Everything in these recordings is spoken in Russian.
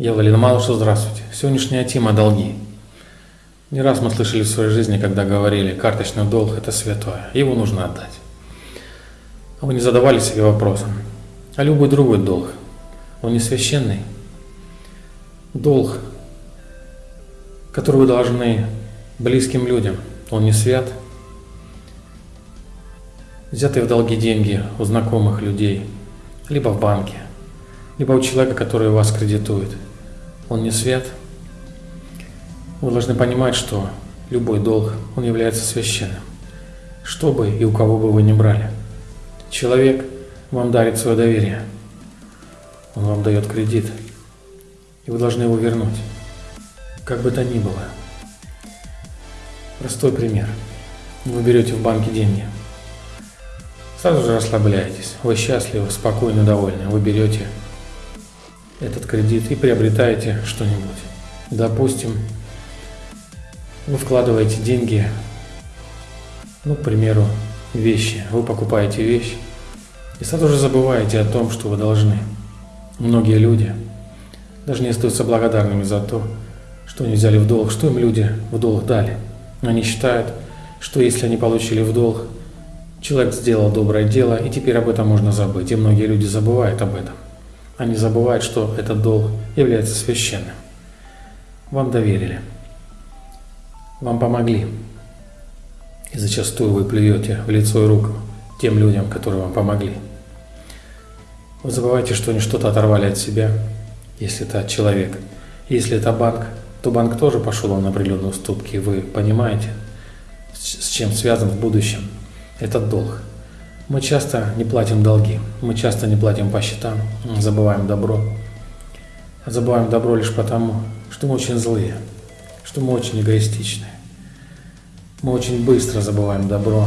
Я Владимир Малыш, здравствуйте. Сегодняшняя тема – долги. Не раз мы слышали в своей жизни, когда говорили, карточный долг – это святое, его нужно отдать. А вы не задавали себе вопросом, а любой другой долг, он не священный? Долг, который вы должны близким людям, он не свят? Взятые в долги деньги у знакомых людей, либо в банке, либо у человека, который вас кредитует – он не свят. Вы должны понимать, что любой долг, он является священным. Что бы и у кого бы вы ни брали. Человек вам дарит свое доверие. Он вам дает кредит. И вы должны его вернуть. Как бы то ни было. Простой пример. Вы берете в банке деньги. Сразу же расслабляетесь. Вы счастливы, спокойны, довольны. Вы берете этот кредит и приобретаете что-нибудь. Допустим, вы вкладываете деньги, ну, к примеру, вещи. Вы покупаете вещь и сразу же забываете о том, что вы должны. Многие люди даже не остаются благодарными за то, что они взяли в долг, что им люди в долг дали. Они считают, что если они получили в долг, человек сделал доброе дело, и теперь об этом можно забыть. И многие люди забывают об этом. Они забывают, что этот долг является священным. Вам доверили. Вам помогли. И зачастую вы плюете в лицо и руку тем людям, которые вам помогли. Вы забываете, что они что-то оторвали от себя, если это человек. Если это банк, то банк тоже пошел на определенные уступки. Вы понимаете, с чем связан в будущем этот долг. Мы часто не платим долги, мы часто не платим по счетам, забываем добро. Забываем добро лишь потому, что мы очень злые, что мы очень эгоистичны. Мы очень быстро забываем добро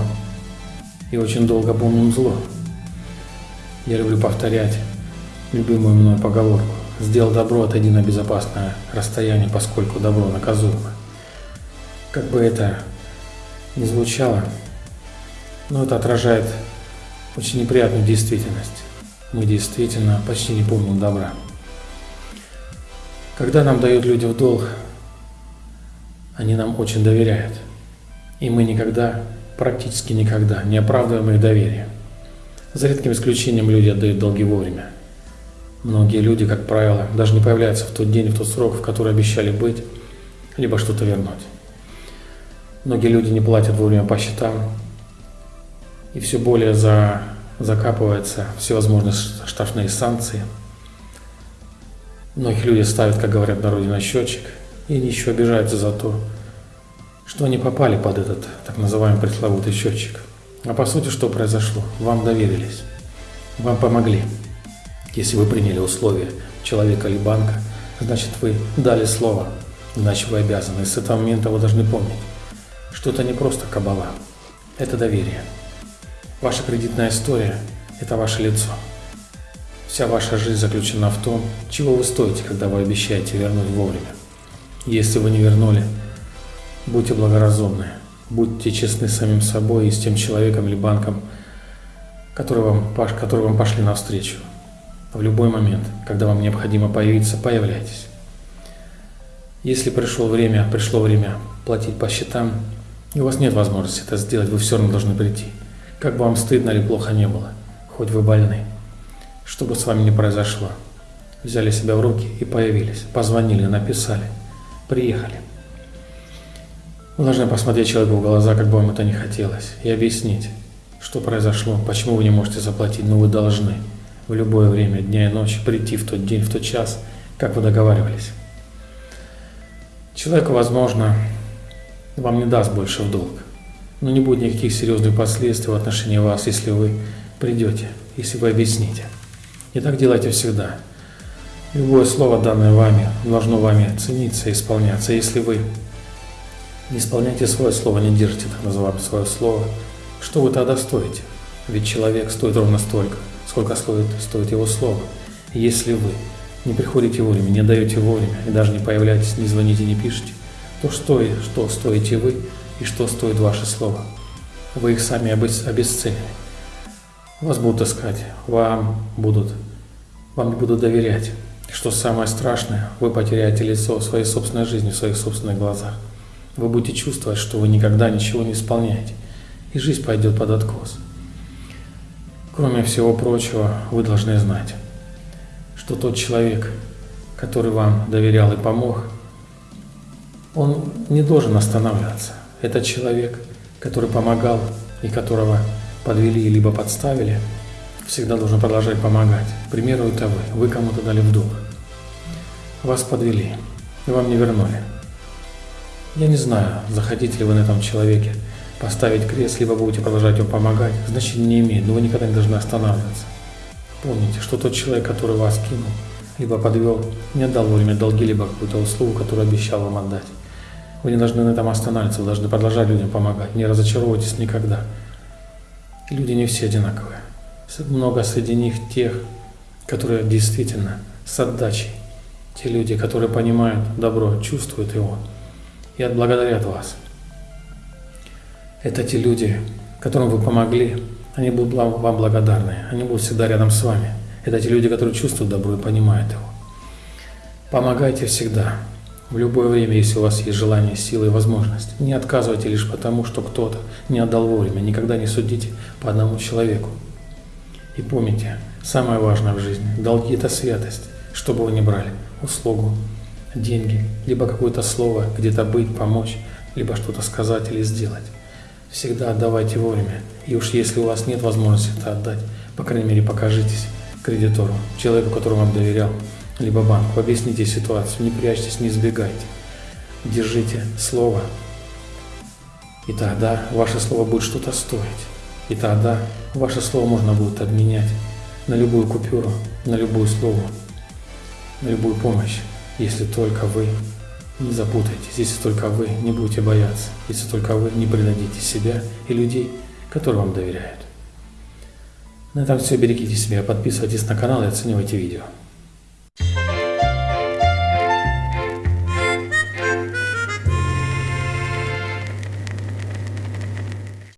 и очень долго помним зло. Я люблю повторять любимую мной поговорку. Сделал добро, отойди на безопасное расстояние, поскольку добро наказуемо. Как бы это ни звучало, но это отражает очень неприятную действительность. Мы действительно почти не помним добра. Когда нам дают люди в долг, они нам очень доверяют. И мы никогда, практически никогда не оправдываем их доверие. За редким исключением люди отдают долги вовремя. Многие люди, как правило, даже не появляются в тот день, в тот срок, в который обещали быть, либо что-то вернуть. Многие люди не платят вовремя по счетам, и все более за, закапываются всевозможные штрафные санкции. Многие люди ставят, как говорят на счетчик, и еще обижаются за то, что они попали под этот так называемый пресловутый счетчик. А по сути, что произошло? Вам доверились, вам помогли. Если вы приняли условия человека или банка, значит вы дали слово, иначе вы обязаны. И с этого момента вы должны помнить, что это не просто кабала, это доверие. Ваша кредитная история – это ваше лицо. Вся ваша жизнь заключена в том, чего вы стоите, когда вы обещаете вернуть вовремя. Если вы не вернули, будьте благоразумны, будьте честны с самим собой и с тем человеком или банком, который вам, который вам пошли навстречу. В любой момент, когда вам необходимо появиться, появляйтесь. Если пришло время, пришло время платить по счетам, и у вас нет возможности это сделать, вы все равно должны прийти – как бы вам стыдно или плохо не было, хоть вы больны. Что бы с вами ни произошло, взяли себя в руки и появились, позвонили, написали, приехали. Вы должны посмотреть человеку в глаза, как бы вам это ни хотелось, и объяснить, что произошло, почему вы не можете заплатить, но вы должны в любое время, дня и ночи, прийти в тот день, в тот час, как вы договаривались. Человеку, возможно, вам не даст больше в долг, но не будет никаких серьезных последствий в отношении вас, если вы придете, если вы объясните. И так делайте всегда. Любое слово, данное вами, должно вами цениться и исполняться. Если вы не исполняете свое слово, не держите так называемое свое слово, что вы тогда стоите? Ведь человек стоит ровно столько, сколько стоит, стоит его слово. И если вы не приходите вовремя, не даете вовремя, и даже не появляетесь, не звоните, не пишете, то что, что стоите вы, и что стоит ваше слово. Вы их сами обесценили. Вас будут искать, вам будут, вам не будут доверять. Что самое страшное, вы потеряете лицо в своей собственной жизни, в своих собственных глазах. Вы будете чувствовать, что вы никогда ничего не исполняете, и жизнь пойдет под откос. Кроме всего прочего, вы должны знать, что тот человек, который вам доверял и помог, он не должен останавливаться. Это человек, который помогал и которого подвели либо подставили, всегда должен продолжать помогать. К примеру, это вы. Вы кому-то дали вдох. Вас подвели, и вам не вернули. Я не знаю, захотите ли вы на этом человеке поставить крест, либо будете продолжать ему помогать, значения не имеет, но вы никогда не должны останавливаться. Помните, что тот человек, который вас кинул, либо подвел, не отдал вовремя долги, либо какую-то услугу, которую обещал вам отдать. Вы не должны на этом останавливаться, вы должны продолжать людям помогать. Не разочаровывайтесь никогда. люди не все одинаковые. Много среди них тех, которые действительно с отдачей. Те люди, которые понимают добро, чувствуют его и отблагодарят вас. Это те люди, которым вы помогли, они будут вам благодарны, они будут всегда рядом с вами. Это те люди, которые чувствуют добро и понимают его. Помогайте всегда, в любое время, если у вас есть желание, сила и возможность. Не отказывайте лишь потому, что кто-то не отдал вовремя. Никогда не судите по одному человеку. И помните, самое важное в жизни – долги – это святость, что бы вы ни брали, услугу, деньги, либо какое-то слово, где-то быть, помочь, либо что-то сказать или сделать. Всегда отдавайте вовремя. И уж если у вас нет возможности это отдать, по крайней мере покажитесь кредитору, человеку, которому вам доверял, либо банку, объясните ситуацию, не прячьтесь, не избегайте. Держите слово, и тогда ваше слово будет что-то стоить. И тогда ваше слово можно будет обменять на любую купюру, на любую слово, на любую помощь, если только вы не запутаетесь, если только вы не будете бояться, если только вы не предадите себя и людей, которые вам доверяют. На этом все. Берегите себя, подписывайтесь на канал и оценивайте видео.